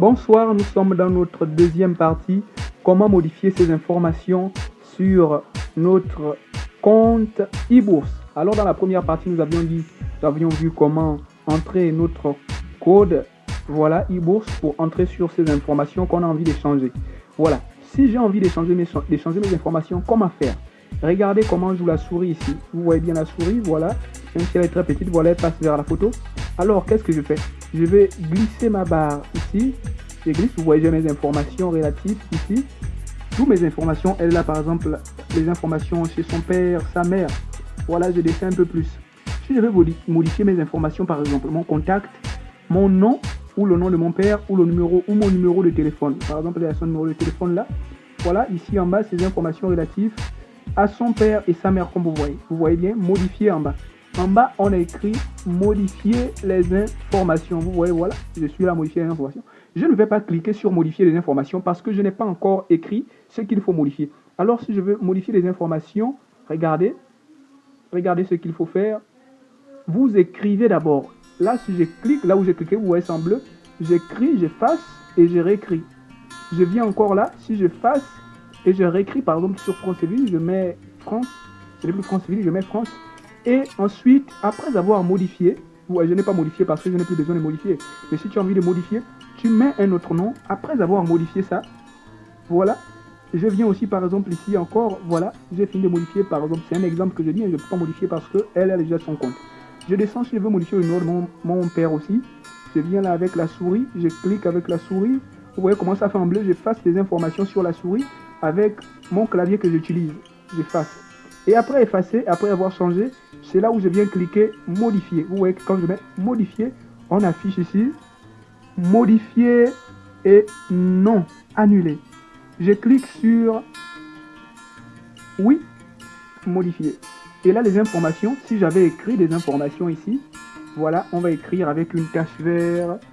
Bonsoir, nous sommes dans notre deuxième partie. Comment modifier ces informations sur notre compte e-bourse? Alors dans la première partie, nous avions dit, nous avions vu comment entrer notre code, voilà, e-bourse pour entrer sur ces informations qu'on a envie d'échanger. Voilà. Si j'ai envie d'échanger mes, mes informations, comment faire? Regardez comment joue la souris ici. Vous voyez bien la souris, voilà. Même si elle est très petite, voilà, elle passe vers la photo. Alors, qu'est-ce que je fais? Je vais glisser ma barre ici. Je glisse, vous voyez, j'ai mes informations relatives ici. Toutes mes informations, elle a par exemple les informations chez son père, sa mère. Voilà, je descends un peu plus. Si je veux modifier mes informations, par exemple, mon contact, mon nom ou le nom de mon père ou le numéro ou mon numéro de téléphone. Par exemple, il y a son numéro de téléphone là. Voilà, ici en bas, ces informations relatives à son père et sa mère, comme vous voyez. Vous voyez bien, modifier en bas. En bas, on a écrit modifier les informations. Vous voyez, voilà, je suis là, modifier les informations. Je ne vais pas cliquer sur modifier les informations parce que je n'ai pas encore écrit ce qu'il faut modifier. Alors, si je veux modifier les informations, regardez, regardez ce qu'il faut faire. Vous écrivez d'abord. Là, si je clique, là où j'ai cliqué, vous voyez, c'est en bleu. J'écris, j'efface et je réécris. Je viens encore là, si je fasse et je réécris par exemple sur Franceville, je mets France, ce n'est plus Franceville, je mets France. Et ensuite, après avoir modifié, ouais, je n'ai pas modifié parce que je n'ai plus besoin de modifier. Mais si tu as envie de modifier, tu mets un autre nom. Après avoir modifié ça, voilà. Je viens aussi par exemple ici encore, voilà, j'ai fini de modifier par exemple, c'est un exemple que je dis, je ne peux pas modifier parce qu'elle a déjà son compte. Je descends si je veux modifier le nom de mon, mon père aussi. Je viens là avec la souris, je clique avec la souris. Vous voyez comment ça fait en bleu, j'efface les informations sur la souris avec mon clavier que j'utilise. J'efface. Et après effacer, après avoir changé, c'est là où je viens cliquer modifier. Vous voyez que quand je mets modifier, on affiche ici modifier et non annuler. Je clique sur oui, modifier. Et là, les informations, si j'avais écrit des informations ici, voilà, on va écrire avec une tache verte,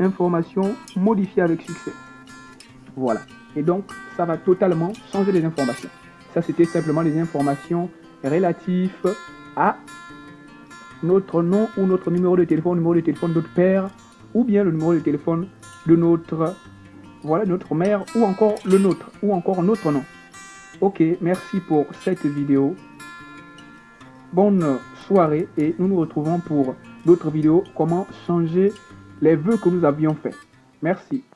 information modifier avec succès. Voilà. Et donc, ça va totalement changer les informations. Ça, c'était simplement les informations relatives à notre nom ou notre numéro de téléphone, numéro de téléphone de notre père, ou bien le numéro de téléphone de notre, voilà, notre mère, ou encore le nôtre, ou encore notre nom. Ok, merci pour cette vidéo. Bonne soirée et nous nous retrouvons pour d'autres vidéos, comment changer les vœux que nous avions faits. Merci.